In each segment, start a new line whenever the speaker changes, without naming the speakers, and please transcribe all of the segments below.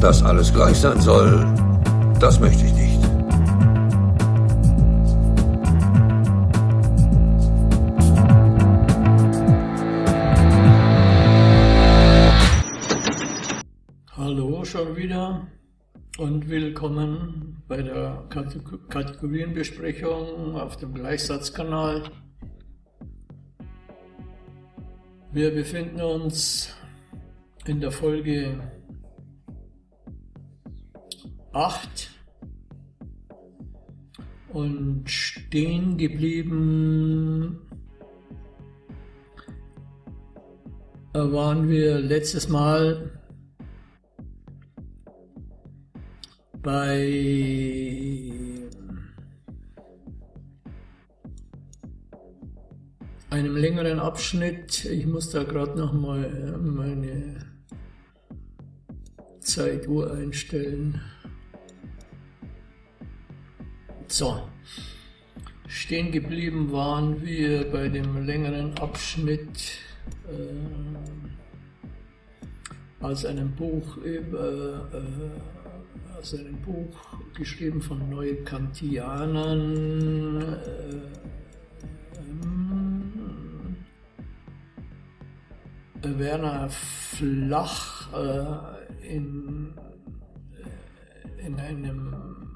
Dass alles gleich sein soll, das möchte ich nicht.
Hallo schon wieder und willkommen bei der Kategorienbesprechung auf dem Gleichsatzkanal. Wir befinden uns in der Folge 8 und stehen geblieben waren wir letztes Mal bei einem längeren Abschnitt. Ich muss da gerade noch mal meine Zeituhr einstellen. So, stehen geblieben waren wir bei dem längeren Abschnitt äh, aus einem Buch über äh, aus einem Buch geschrieben von Neukantianern äh, ähm, Werner Flach äh, in, äh, in einem äh,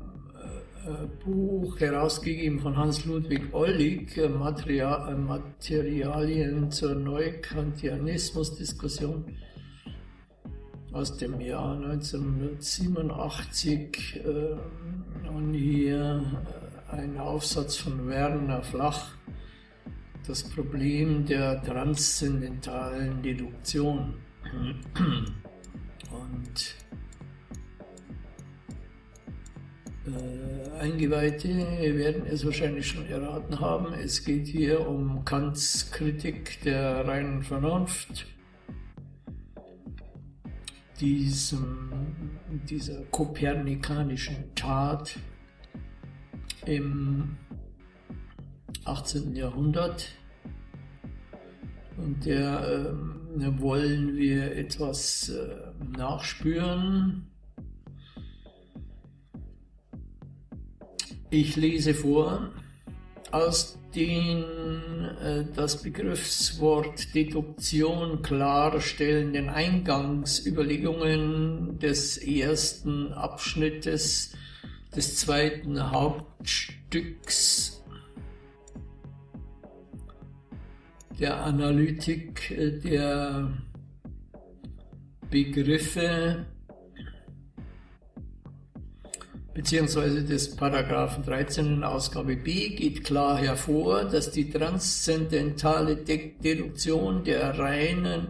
Buch herausgegeben von Hans-Ludwig Ollig, Material, Materialien zur Neukantianismus-Diskussion aus dem Jahr 1987 und hier ein Aufsatz von Werner Flach, das Problem der transzendentalen Deduktion. Und Eingeweihte werden es wahrscheinlich schon erraten haben. Es geht hier um Kants Kritik der reinen Vernunft, diesem, dieser kopernikanischen Tat im 18. Jahrhundert. Und der äh, wollen wir etwas äh, nachspüren. Ich lese vor aus den äh, das Begriffswort Deduktion klarstellenden Eingangsüberlegungen des ersten Abschnittes des zweiten Hauptstücks der Analytik äh, der Begriffe beziehungsweise des Paragraphen 13 in Ausgabe B geht klar hervor, dass die transzendentale Deduktion der reinen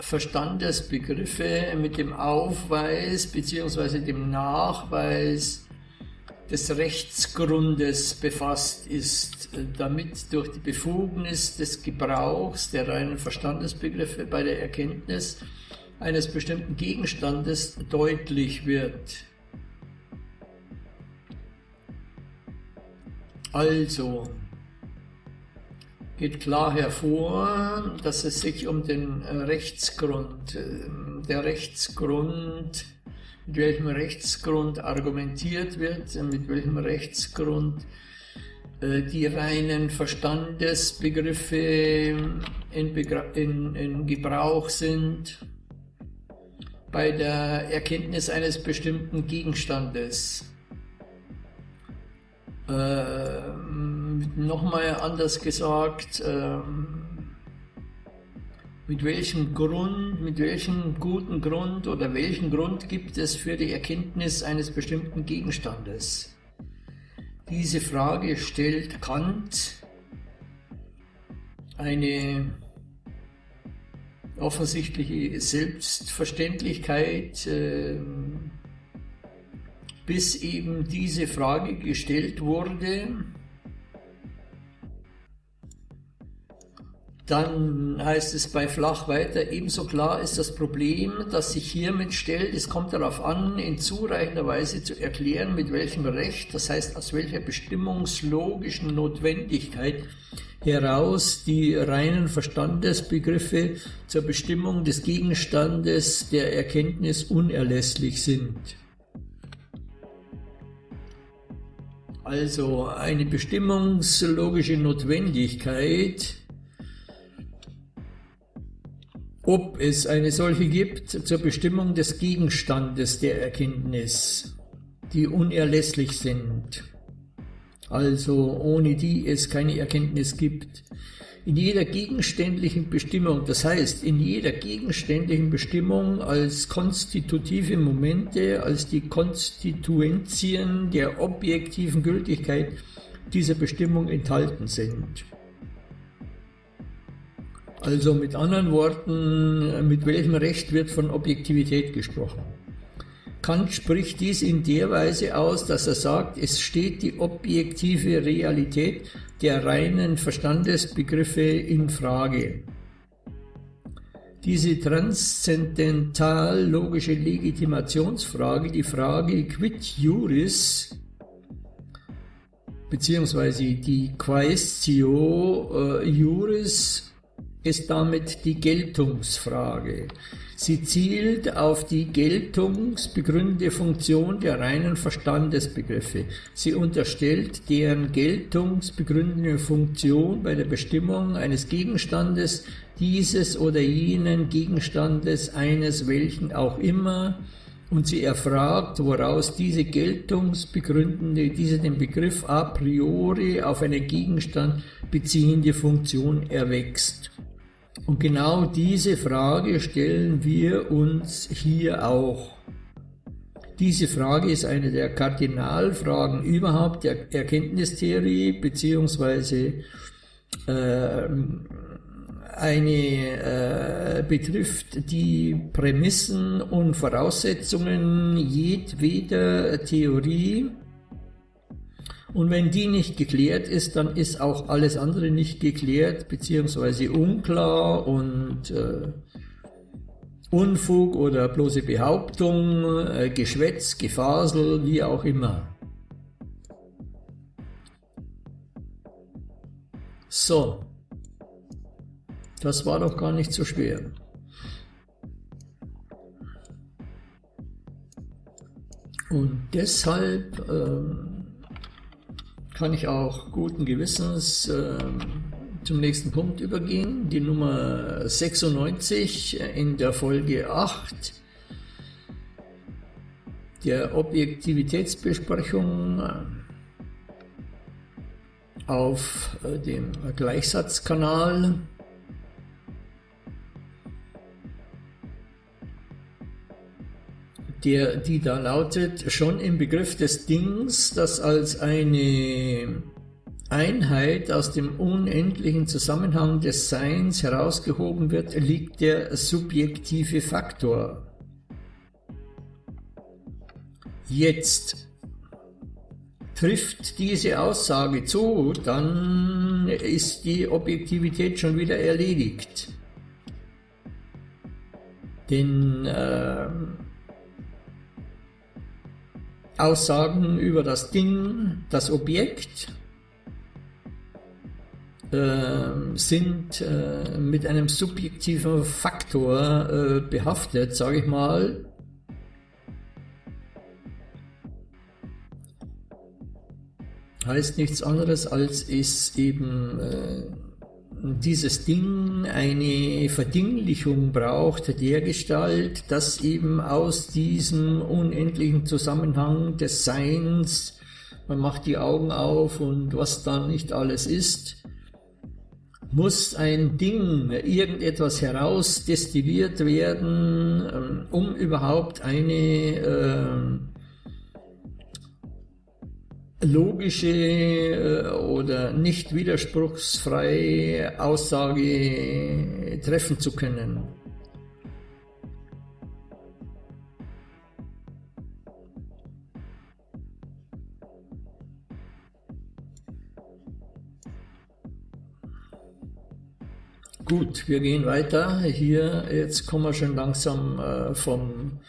Verstandesbegriffe mit dem Aufweis beziehungsweise dem Nachweis des Rechtsgrundes befasst ist, damit durch die Befugnis des Gebrauchs der reinen Verstandesbegriffe bei der Erkenntnis eines bestimmten Gegenstandes deutlich wird. Also geht klar hervor, dass es sich um den äh, Rechtsgrund, äh, der Rechtsgrund, mit welchem Rechtsgrund argumentiert wird, mit welchem Rechtsgrund äh, die reinen Verstandesbegriffe in, in, in Gebrauch sind bei der Erkenntnis eines bestimmten Gegenstandes. Äh, Nochmal anders gesagt, äh, mit welchem Grund, mit welchem guten Grund oder welchen Grund gibt es für die Erkenntnis eines bestimmten Gegenstandes? Diese Frage stellt Kant eine offensichtliche Selbstverständlichkeit äh, bis eben diese Frage gestellt wurde. Dann heißt es bei Flach weiter, ebenso klar ist das Problem, das sich hiermit stellt, es kommt darauf an, in zureichender Weise zu erklären, mit welchem Recht, das heißt aus welcher bestimmungslogischen Notwendigkeit heraus die reinen Verstandesbegriffe zur Bestimmung des Gegenstandes der Erkenntnis unerlässlich sind. Also eine bestimmungslogische Notwendigkeit, ob es eine solche gibt zur Bestimmung des Gegenstandes der Erkenntnis, die unerlässlich sind also ohne die es keine Erkenntnis gibt. In jeder gegenständlichen Bestimmung, das heißt in jeder gegenständlichen Bestimmung als konstitutive Momente, als die Konstituentien der objektiven Gültigkeit dieser Bestimmung enthalten sind. Also mit anderen Worten, mit welchem Recht wird von Objektivität gesprochen? Kant spricht dies in der Weise aus, dass er sagt, es steht die objektive Realität der reinen Verstandesbegriffe in Frage. Diese transzendental logische Legitimationsfrage, die Frage quid juris, beziehungsweise die Quaestio äh, juris, ist damit die Geltungsfrage. Sie zielt auf die geltungsbegründende Funktion der reinen Verstandesbegriffe. Sie unterstellt deren geltungsbegründende Funktion bei der Bestimmung eines Gegenstandes, dieses oder jenen Gegenstandes, eines welchen auch immer, und sie erfragt, woraus diese geltungsbegründende, diese den Begriff a priori auf einen Gegenstand beziehende Funktion erwächst. Und genau diese Frage stellen wir uns hier auch. Diese Frage ist eine der Kardinalfragen überhaupt der Erkenntnistheorie, beziehungsweise äh, eine äh, betrifft die Prämissen und Voraussetzungen jedweder Theorie und wenn die nicht geklärt ist, dann ist auch alles andere nicht geklärt, beziehungsweise unklar und äh, Unfug oder bloße Behauptung, äh, Geschwätz, Gefasel, wie auch immer. So, das war doch gar nicht so schwer. Und deshalb... Ähm, kann ich auch guten Gewissens äh, zum nächsten Punkt übergehen, die Nummer 96 in der Folge 8 der Objektivitätsbesprechung äh, auf äh, dem Gleichsatzkanal. Der, die da lautet, schon im Begriff des Dings, das als eine Einheit aus dem unendlichen Zusammenhang des Seins herausgehoben wird, liegt der subjektive Faktor. Jetzt trifft diese Aussage zu, dann ist die Objektivität schon wieder erledigt. Denn äh, Aussagen über das Ding, das Objekt, äh, sind äh, mit einem subjektiven Faktor äh, behaftet, sage ich mal. Heißt nichts anderes, als ist eben äh, dieses Ding eine Verdinglichung braucht, der Gestalt, dass eben aus diesem unendlichen Zusammenhang des Seins, man macht die Augen auf und was dann nicht alles ist, muss ein Ding, irgendetwas herausdestilliert werden, ähm, um überhaupt eine äh, logische äh, oder nicht widerspruchsfreie Aussage treffen zu können. Gut, wir gehen weiter. Hier, jetzt kommen wir schon langsam äh, vom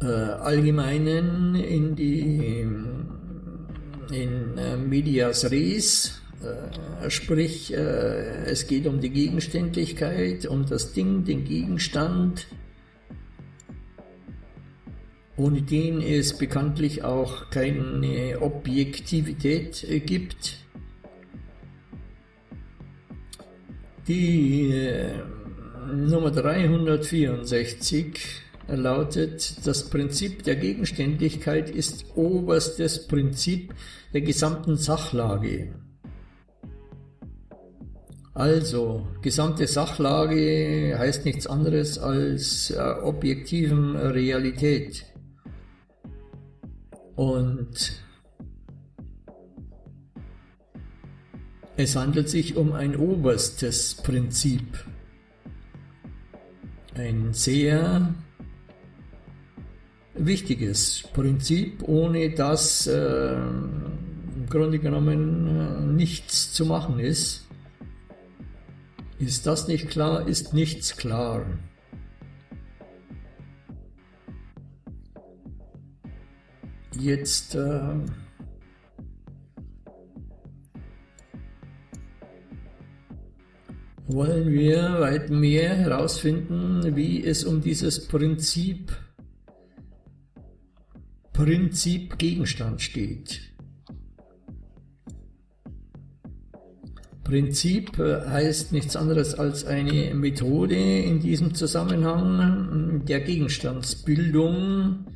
äh, Allgemeinen in die in äh, Medias Res, Äh, sprich, äh, es geht um die Gegenständlichkeit, um das Ding, den Gegenstand, ohne den es bekanntlich auch keine Objektivität gibt. Die Nummer 364 lautet, das Prinzip der Gegenständlichkeit ist oberstes Prinzip der gesamten Sachlage. Also, gesamte Sachlage heißt nichts anderes als äh, objektiven Realität. Und es handelt sich um ein oberstes Prinzip. Ein sehr wichtiges Prinzip, ohne das äh, im Grunde genommen äh, nichts zu machen ist. Ist das nicht klar, ist nichts klar. Jetzt äh, wollen wir weit mehr herausfinden, wie es um dieses Prinzip Prinzip Gegenstand steht. Prinzip äh, heißt nichts anderes als eine Methode in diesem Zusammenhang der Gegenstandsbildung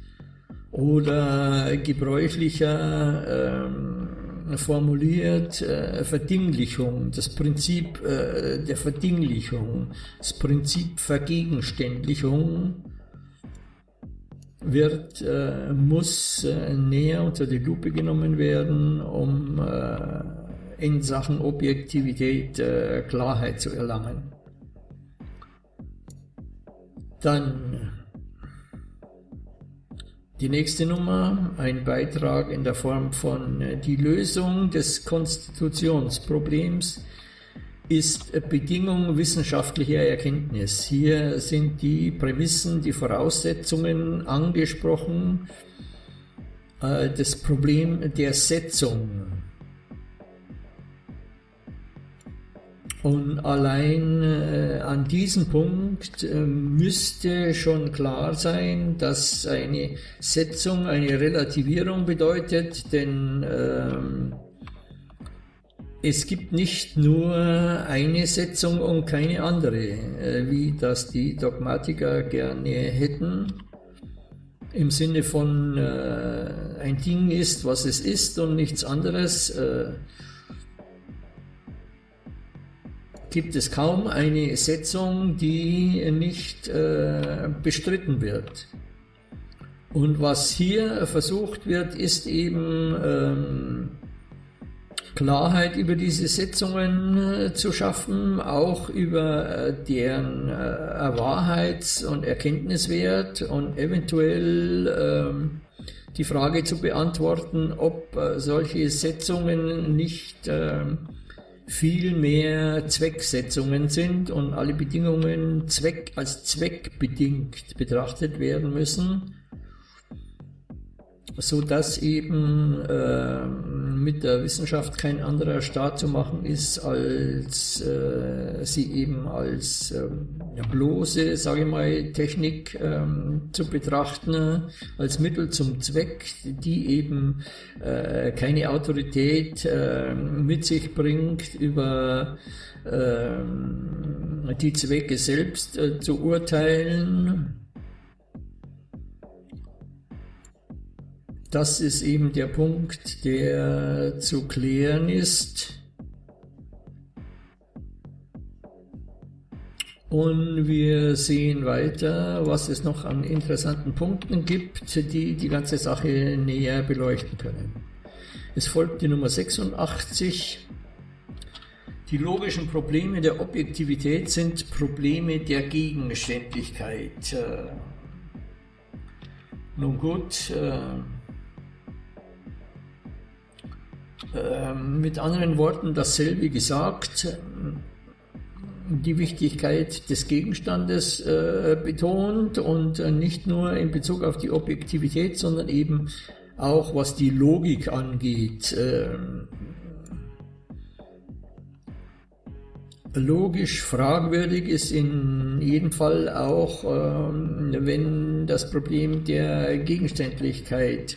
oder gebräuchlicher ähm, formuliert äh, Verdinglichung, das Prinzip äh, der Verdinglichung, das Prinzip Vergegenständlichung wird, äh, muss äh, näher unter die Lupe genommen werden, um äh, in Sachen Objektivität äh, Klarheit zu erlangen. Dann die nächste Nummer, ein Beitrag in der Form von äh, die Lösung des Konstitutionsproblems ist Bedingung wissenschaftlicher Erkenntnis. Hier sind die Prämissen, die Voraussetzungen angesprochen, äh, das Problem der Setzung. Und allein äh, an diesem Punkt äh, müsste schon klar sein, dass eine Setzung eine Relativierung bedeutet, denn ähm, es gibt nicht nur eine Setzung und keine andere, äh, wie das die Dogmatiker gerne hätten. Im Sinne von äh, ein Ding ist, was es ist und nichts anderes, äh, gibt es kaum eine Setzung, die nicht äh, bestritten wird. Und was hier versucht wird, ist eben ähm, Klarheit über diese Setzungen äh, zu schaffen, auch über äh, deren äh, Wahrheits- und Erkenntniswert und eventuell ähm, die Frage zu beantworten, ob solche Setzungen nicht ähm, viel mehr Zwecksetzungen sind und alle Bedingungen Zweck als zweckbedingt betrachtet werden müssen so dass eben äh, mit der Wissenschaft kein anderer Staat zu machen ist, als äh, sie eben als äh, bloße, sage ich mal, Technik ähm, zu betrachten, als Mittel zum Zweck, die eben äh, keine Autorität äh, mit sich bringt über äh, die Zwecke selbst äh, zu urteilen Das ist eben der Punkt, der zu klären ist. Und wir sehen weiter, was es noch an interessanten Punkten gibt, die die ganze Sache näher beleuchten können. Es folgt die Nummer 86. Die logischen Probleme der Objektivität sind Probleme der Gegenständlichkeit. Nun gut, äh, mit anderen Worten dasselbe gesagt, die Wichtigkeit des Gegenstandes äh, betont und äh, nicht nur in Bezug auf die Objektivität, sondern eben auch was die Logik angeht. Äh, logisch fragwürdig ist in jedem Fall auch, ähm, wenn das Problem der Gegenständlichkeit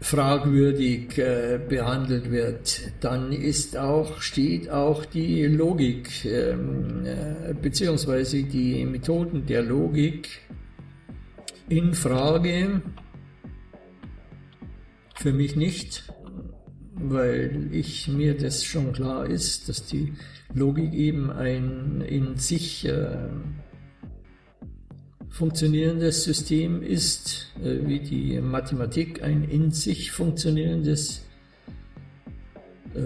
fragwürdig äh, behandelt wird, dann ist auch, steht auch die Logik ähm, äh, beziehungsweise die Methoden der Logik in Frage. Für mich nicht, weil ich mir das schon klar ist, dass die Logik eben ein in sich äh, funktionierendes System ist, äh, wie die Mathematik ein in sich funktionierendes äh,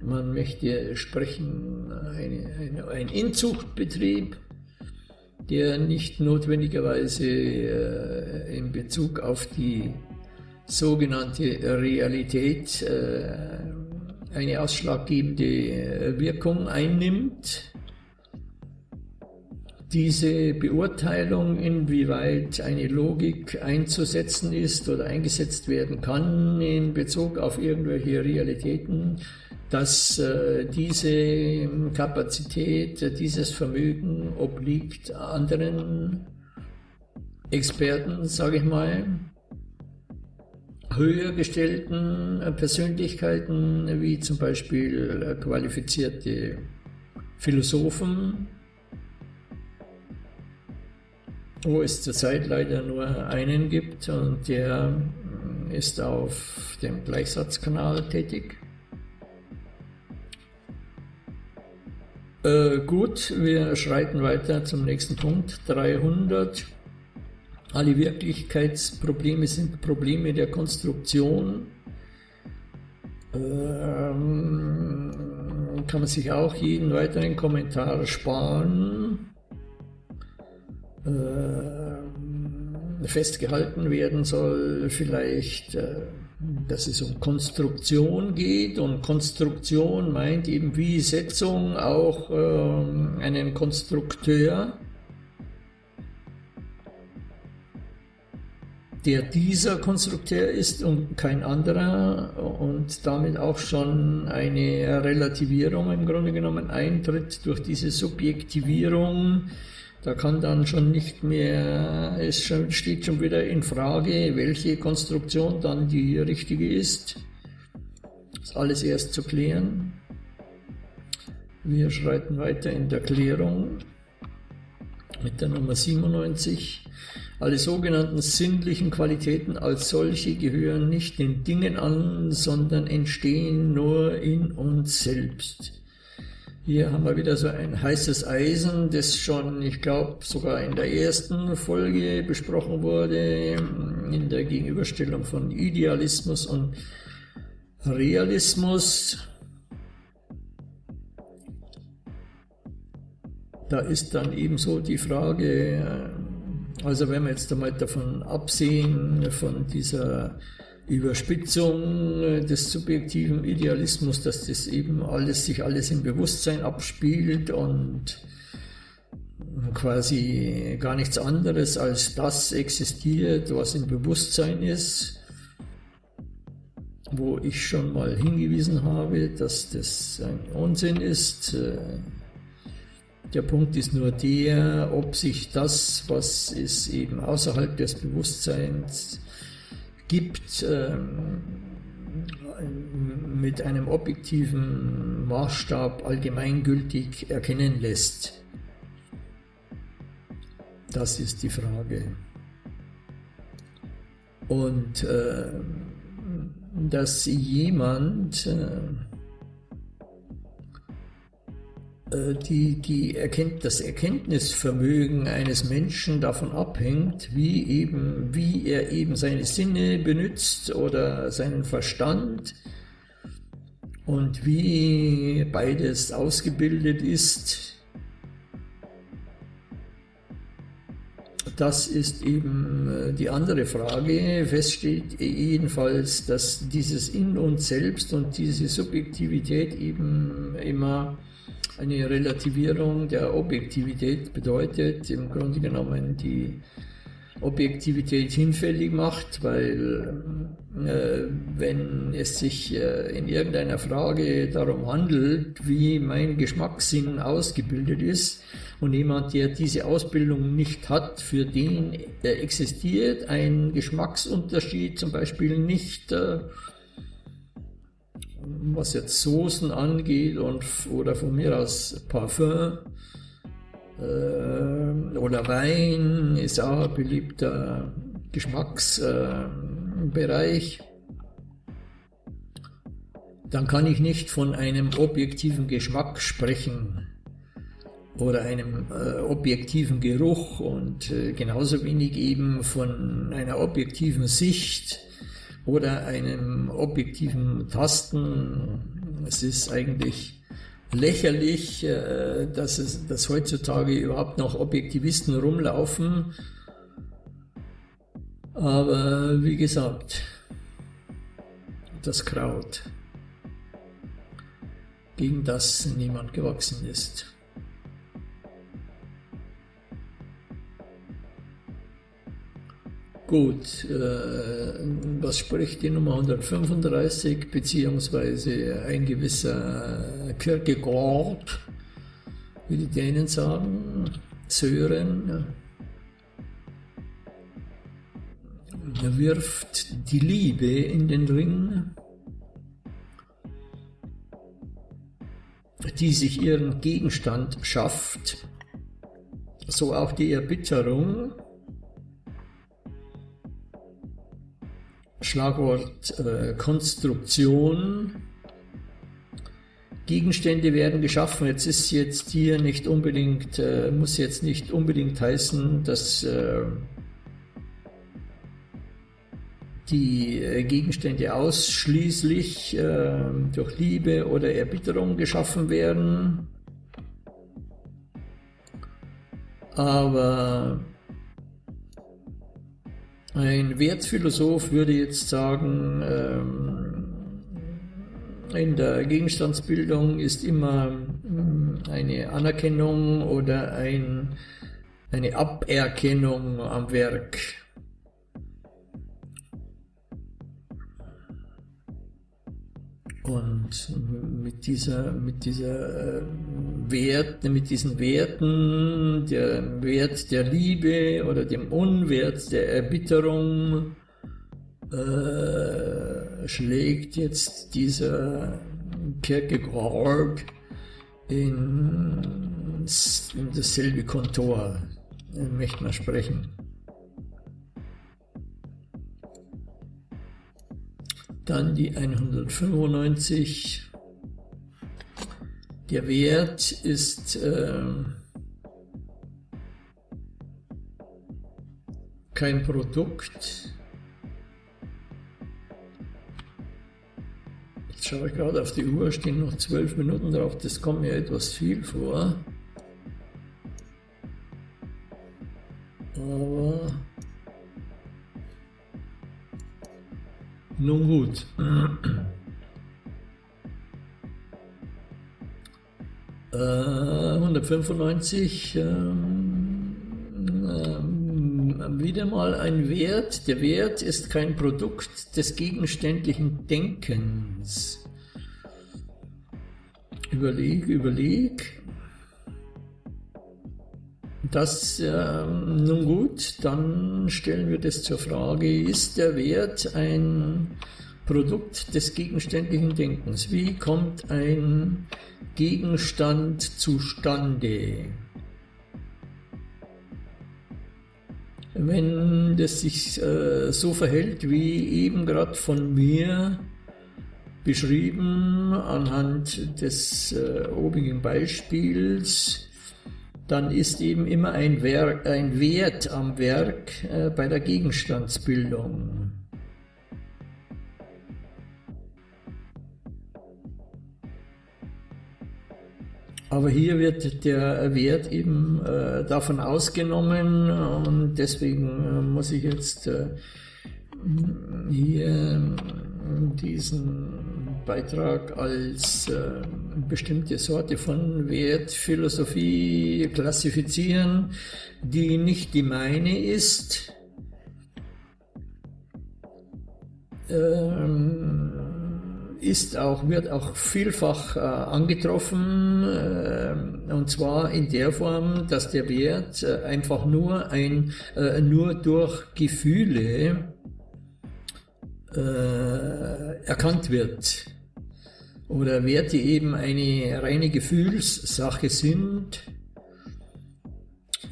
man möchte sprechen, eine, eine, ein Inzuchtbetrieb, der nicht notwendigerweise äh, in Bezug auf die sogenannte Realität äh, eine ausschlaggebende Wirkung einnimmt. Diese Beurteilung, inwieweit eine Logik einzusetzen ist oder eingesetzt werden kann in Bezug auf irgendwelche Realitäten, dass äh, diese Kapazität, dieses Vermögen obliegt anderen Experten, sage ich mal, höher gestellten Persönlichkeiten, wie zum Beispiel qualifizierte Philosophen, wo es zurzeit leider nur einen gibt und der ist auf dem Gleichsatzkanal tätig. Äh, gut, wir schreiten weiter zum nächsten Punkt. 300. Alle Wirklichkeitsprobleme sind Probleme der Konstruktion. Ähm, kann man sich auch jeden weiteren Kommentar sparen. Äh, festgehalten werden soll. Vielleicht, äh, dass es um Konstruktion geht. Und Konstruktion meint eben wie Setzung auch äh, einen Konstrukteur, der dieser Konstrukteur ist und kein anderer. Und damit auch schon eine Relativierung im Grunde genommen eintritt durch diese Subjektivierung da kann dann schon nicht mehr, es steht schon wieder in Frage, welche Konstruktion dann die richtige ist. Das ist alles erst zu klären. Wir schreiten weiter in der Klärung mit der Nummer 97. Alle sogenannten sinnlichen Qualitäten als solche gehören nicht den Dingen an, sondern entstehen nur in uns selbst. Hier haben wir wieder so ein heißes Eisen, das schon, ich glaube, sogar in der ersten Folge besprochen wurde, in der Gegenüberstellung von Idealismus und Realismus. Da ist dann ebenso die Frage, also wenn wir jetzt einmal davon absehen, von dieser Überspitzung des subjektiven Idealismus, dass das eben alles, sich alles im Bewusstsein abspielt und quasi gar nichts anderes als das existiert, was im Bewusstsein ist, wo ich schon mal hingewiesen habe, dass das ein Unsinn ist. Der Punkt ist nur der, ob sich das, was ist eben außerhalb des Bewusstseins gibt, ähm, mit einem objektiven Maßstab allgemeingültig erkennen lässt. Das ist die Frage. Und äh, dass jemand äh, die, die erkennt, das Erkenntnisvermögen eines Menschen davon abhängt, wie, eben, wie er eben seine Sinne benutzt oder seinen Verstand und wie beides ausgebildet ist. Das ist eben äh, die andere Frage. Fest steht jedenfalls, dass dieses In uns selbst und diese Subjektivität eben immer eine Relativierung der Objektivität bedeutet im Grunde genommen die Objektivität hinfällig macht, weil äh, wenn es sich äh, in irgendeiner Frage darum handelt, wie mein Geschmackssinn ausgebildet ist und jemand, der diese Ausbildung nicht hat, für den äh, existiert ein Geschmacksunterschied zum Beispiel nicht, äh, was jetzt Soßen angeht und, oder von mir aus Parfum, äh, oder Wein ist auch ein beliebter Geschmacksbereich. Dann kann ich nicht von einem objektiven Geschmack sprechen oder einem äh, objektiven Geruch und äh, genauso wenig eben von einer objektiven Sicht oder einem objektiven Tasten. Es ist eigentlich lächerlich, äh, dass, es, dass heutzutage überhaupt noch Objektivisten rumlaufen. Aber wie gesagt, das Kraut, gegen das niemand gewachsen ist. Gut, äh, was spricht die Nummer 135, beziehungsweise ein gewisser Kierkegaard, wie die Dänen sagen, Sören, wirft die Liebe in den Ring, die sich ihren Gegenstand schafft, so auch die Erbitterung, Schlagwort äh, Konstruktion. Gegenstände werden geschaffen. Jetzt ist jetzt hier nicht unbedingt, äh, muss jetzt nicht unbedingt heißen, dass äh, die äh, Gegenstände ausschließlich äh, durch Liebe oder Erbitterung geschaffen werden. Aber ein Wertphilosoph würde jetzt sagen, ähm, in der Gegenstandsbildung ist immer mm, eine Anerkennung oder ein, eine Aberkennung am Werk. Und mit dieser, mit dieser äh, Wert, mit diesen Werten, der Wert der Liebe oder dem Unwert der Erbitterung, äh, schlägt jetzt dieser Kierkegaard in, in dasselbe Kontor, möchte man sprechen. Dann die 195. Der Wert ist äh, kein Produkt. Jetzt schaue ich gerade auf die Uhr, stehen noch zwölf Minuten drauf, das kommt mir etwas viel vor. Aber Nun gut. Äh, 195. Ähm, ähm, wieder mal ein Wert. Der Wert ist kein Produkt des gegenständlichen Denkens. Überleg, überleg. Das, äh, nun gut, dann stellen wir das zur Frage, ist der Wert ein Produkt des gegenständlichen Denkens? Wie kommt ein Gegenstand zustande? Wenn das sich äh, so verhält, wie eben gerade von mir beschrieben anhand des äh, obigen Beispiels, dann ist eben immer ein, Werk, ein Wert am Werk äh, bei der Gegenstandsbildung. Aber hier wird der Wert eben äh, davon ausgenommen und deswegen äh, muss ich jetzt äh, hier diesen Beitrag als äh, bestimmte Sorte von Wertphilosophie klassifizieren, die nicht die meine ist. Ähm, ist auch, wird auch vielfach äh, angetroffen, äh, und zwar in der Form, dass der Wert äh, einfach nur ein, äh, nur durch Gefühle äh, erkannt wird. Oder Werte eben eine reine Gefühlssache sind.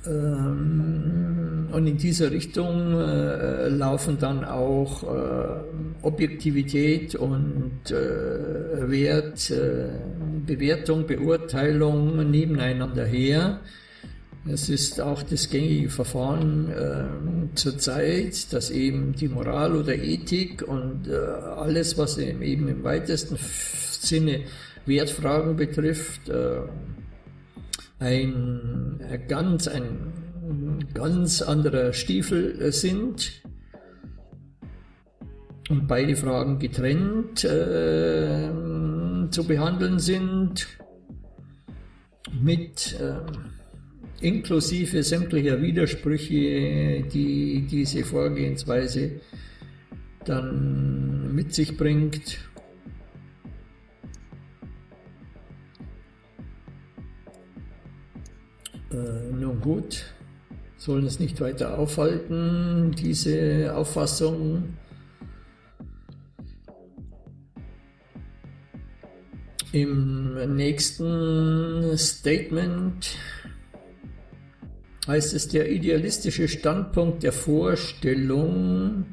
Ähm, und in dieser Richtung äh, laufen dann auch äh, Objektivität und äh, Wert, Bewertung, Beurteilung nebeneinander her. Es ist auch das gängige Verfahren äh, zurzeit, dass eben die Moral oder Ethik und äh, alles, was eben im weitesten Sinne Wertfragen betrifft, äh, ein ganz, ein ganz anderer Stiefel sind und beide Fragen getrennt äh, zu behandeln sind mit äh, inklusive sämtlicher Widersprüche, die diese Vorgehensweise dann mit sich bringt. Äh, nun gut, sollen es nicht weiter aufhalten, diese Auffassung. Im nächsten Statement heißt es der idealistische Standpunkt der Vorstellung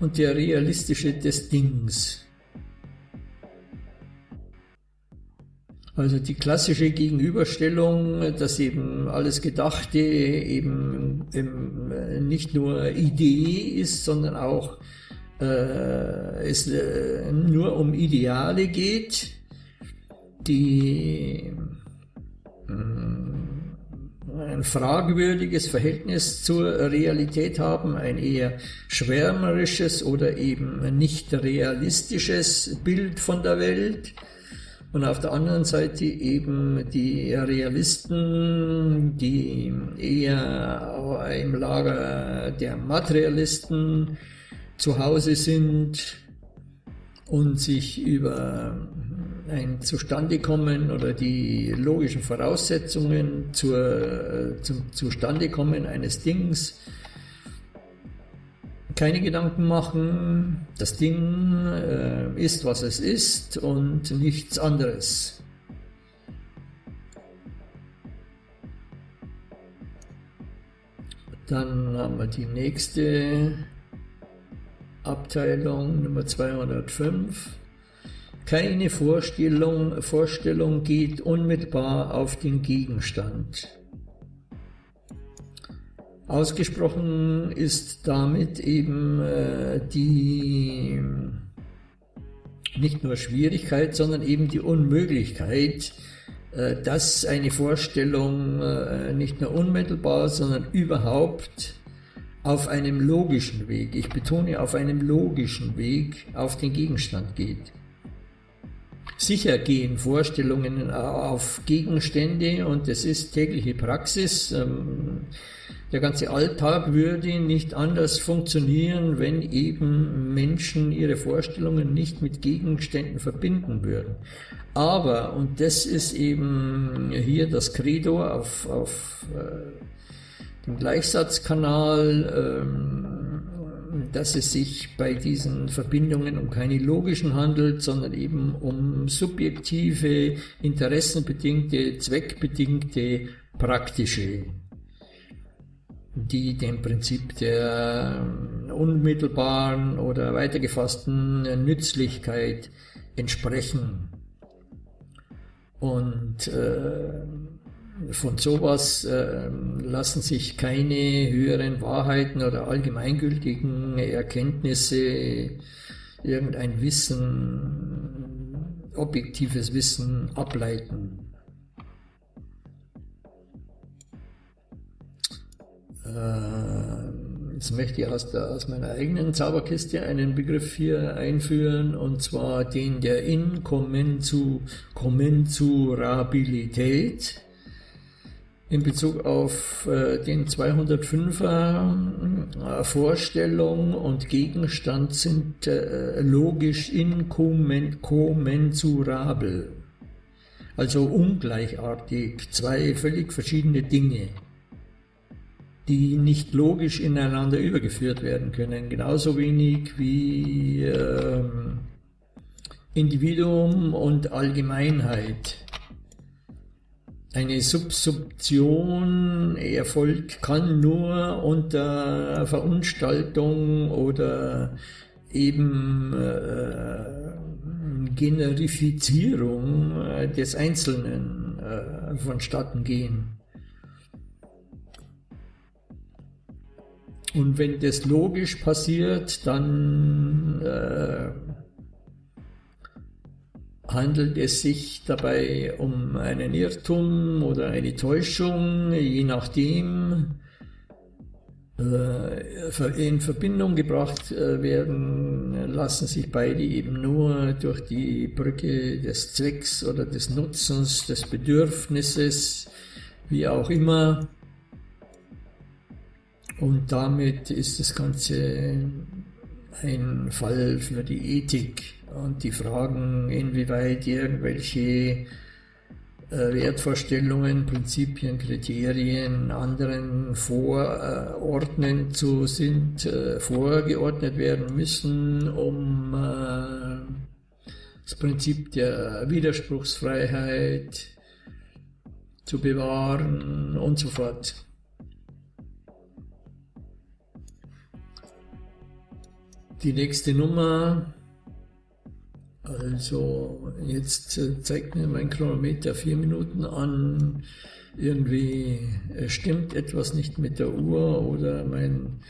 und der realistische des Dings. Also die klassische Gegenüberstellung, dass eben alles Gedachte eben nicht nur Idee ist, sondern auch äh, es äh, nur um Ideale geht, die äh, ein fragwürdiges Verhältnis zur Realität haben, ein eher schwärmerisches oder eben nicht realistisches Bild von der Welt. Und auf der anderen Seite eben die Realisten, die eher im Lager der Materialisten zu Hause sind und sich über ein Zustandekommen oder die logischen Voraussetzungen zur, zum Zustandekommen eines Dings keine Gedanken machen. Das Ding äh, ist, was es ist und nichts anderes. Dann haben wir die nächste Abteilung, Nummer 205. Keine Vorstellung, Vorstellung geht unmittelbar auf den Gegenstand. Ausgesprochen ist damit eben äh, die nicht nur Schwierigkeit, sondern eben die Unmöglichkeit, äh, dass eine Vorstellung äh, nicht nur unmittelbar, sondern überhaupt auf einem logischen Weg, ich betone auf einem logischen Weg, auf den Gegenstand geht. Sicher gehen Vorstellungen auf Gegenstände und das ist tägliche Praxis. Ähm, der ganze Alltag würde nicht anders funktionieren, wenn eben Menschen ihre Vorstellungen nicht mit Gegenständen verbinden würden. Aber, und das ist eben hier das Credo auf, auf äh, dem Gleichsatzkanal, ähm, dass es sich bei diesen Verbindungen um keine logischen handelt, sondern eben um subjektive, interessenbedingte, zweckbedingte, praktische, die dem Prinzip der unmittelbaren oder weitergefassten Nützlichkeit entsprechen. Und äh, von sowas äh, lassen sich keine höheren Wahrheiten oder allgemeingültigen Erkenntnisse, irgendein Wissen, objektives Wissen ableiten. Äh, jetzt möchte ich aus, der, aus meiner eigenen Zauberkiste einen Begriff hier einführen, und zwar den der Inkommensurabilität in Bezug auf äh, den 205er äh, Vorstellung und Gegenstand sind äh, logisch inkommensurabel, also ungleichartig, zwei völlig verschiedene Dinge, die nicht logisch ineinander übergeführt werden können, genauso wenig wie ähm, Individuum und Allgemeinheit. Eine Subsumption erfolgt, kann nur unter Verunstaltung oder eben äh, Generifizierung des Einzelnen äh, vonstatten gehen. Und wenn das logisch passiert, dann äh, handelt es sich dabei um einen Irrtum oder eine Täuschung, je nachdem äh, in Verbindung gebracht äh, werden, lassen sich beide eben nur durch die Brücke des Zwecks oder des Nutzens, des Bedürfnisses, wie auch immer. Und damit ist das Ganze ein Fall für die Ethik und die Fragen, inwieweit irgendwelche äh, Wertvorstellungen, Prinzipien, Kriterien anderen vorordnen zu sind, äh, vorgeordnet werden müssen, um äh, das Prinzip der Widerspruchsfreiheit zu bewahren und so fort. Die nächste Nummer also jetzt äh, zeigt mir mein Chronometer vier Minuten an. Irgendwie äh, stimmt etwas nicht mit der Uhr oder mein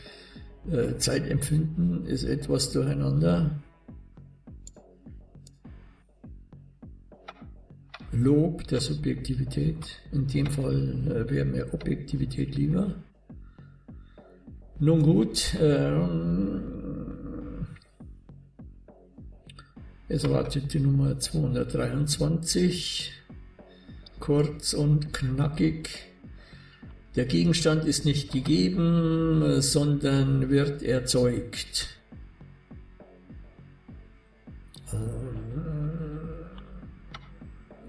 äh, Zeitempfinden ist etwas durcheinander. Lob der Subjektivität. In dem Fall wäre mir Objektivität lieber. Nun gut, ähm, Es wartet die Nummer 223, kurz und knackig. Der Gegenstand ist nicht gegeben, sondern wird erzeugt. Äh,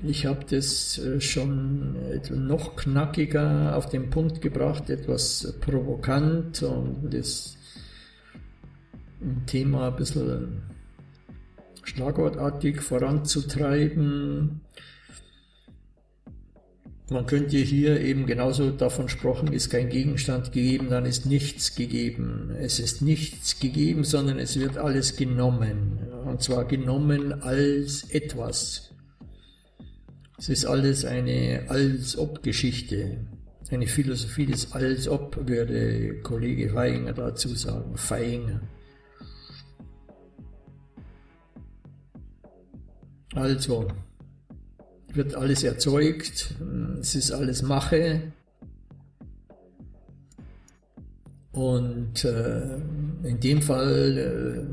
ich habe das äh, schon noch knackiger auf den Punkt gebracht, etwas provokant und das Thema ein bisschen schlagwortartig voranzutreiben. Man könnte hier eben genauso davon sprechen, ist kein Gegenstand gegeben, dann ist nichts gegeben. Es ist nichts gegeben, sondern es wird alles genommen. Und zwar genommen als etwas. Es ist alles eine Als-Ob-Geschichte. Eine Philosophie des Als-Ob, würde Kollege Feinger dazu sagen. Feinger. Also wird alles erzeugt, es ist alles Mache. Und äh, in dem Fall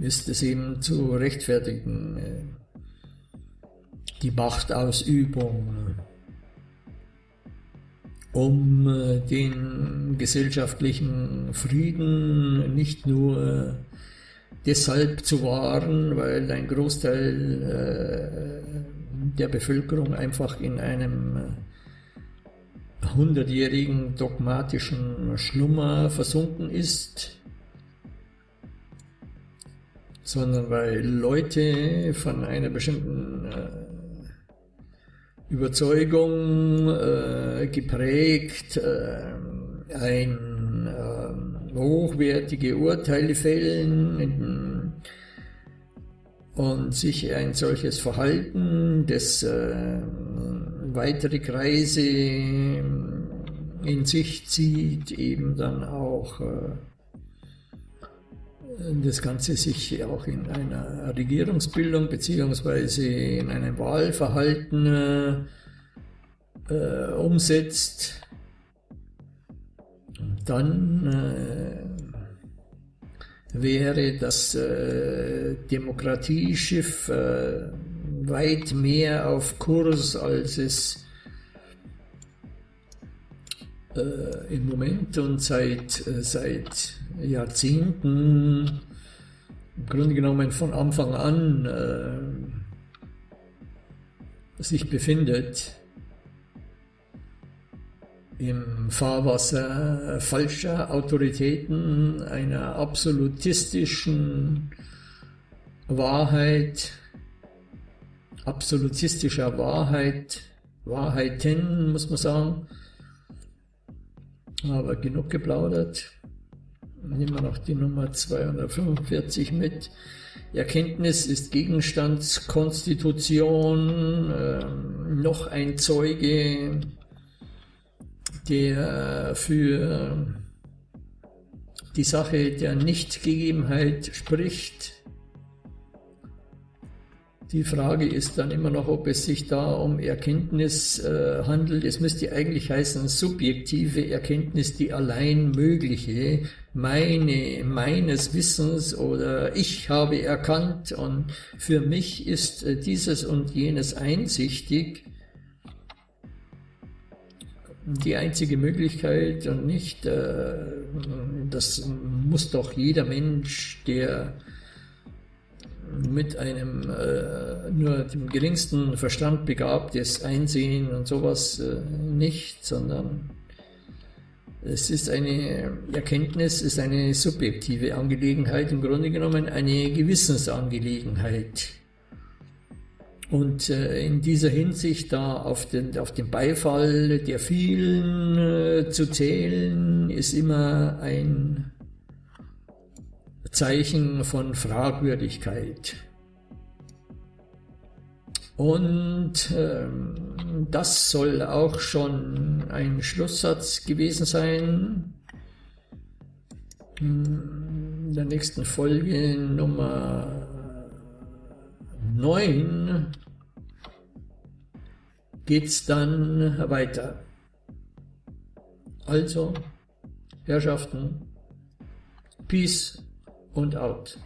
äh, ist es eben zu rechtfertigen, äh, die Machtausübung, um äh, den gesellschaftlichen Frieden nicht nur deshalb zu wahren, weil ein Großteil äh, der Bevölkerung einfach in einem äh, hundertjährigen dogmatischen Schlummer versunken ist, sondern weil Leute von einer bestimmten äh, Überzeugung äh, geprägt ein hochwertige Urteile fällen und sich ein solches Verhalten, das äh, weitere Kreise in sich zieht, eben dann auch äh, das Ganze sich auch in einer Regierungsbildung beziehungsweise in einem Wahlverhalten äh, umsetzt dann äh, wäre das äh, Demokratieschiff äh, weit mehr auf Kurs, als es äh, im Moment und seit, äh, seit Jahrzehnten, im Grunde genommen von Anfang an, äh, sich befindet im Fahrwasser falscher Autoritäten, einer absolutistischen Wahrheit, absolutistischer Wahrheit, Wahrheiten, muss man sagen. Aber genug geplaudert. Nehmen wir noch die Nummer 245 mit. Erkenntnis ist Gegenstandskonstitution, äh, noch ein Zeuge, der für die Sache der Nichtgegebenheit spricht, die Frage ist dann immer noch, ob es sich da um Erkenntnis äh, handelt. Es müsste eigentlich heißen, subjektive Erkenntnis, die allein mögliche, meine, meines Wissens oder ich habe erkannt und für mich ist äh, dieses und jenes einsichtig. Die einzige Möglichkeit und nicht, äh, das muss doch jeder Mensch, der mit einem äh, nur dem geringsten Verstand begabtes Einsehen und sowas äh, nicht, sondern es ist eine Erkenntnis, ist eine subjektive Angelegenheit, im Grunde genommen eine Gewissensangelegenheit. Und äh, in dieser Hinsicht da auf den, auf den Beifall der vielen äh, zu zählen, ist immer ein Zeichen von Fragwürdigkeit. Und ähm, das soll auch schon ein Schlusssatz gewesen sein. In der nächsten Folge Nummer 9 geht es dann weiter. Also, Herrschaften, Peace und out.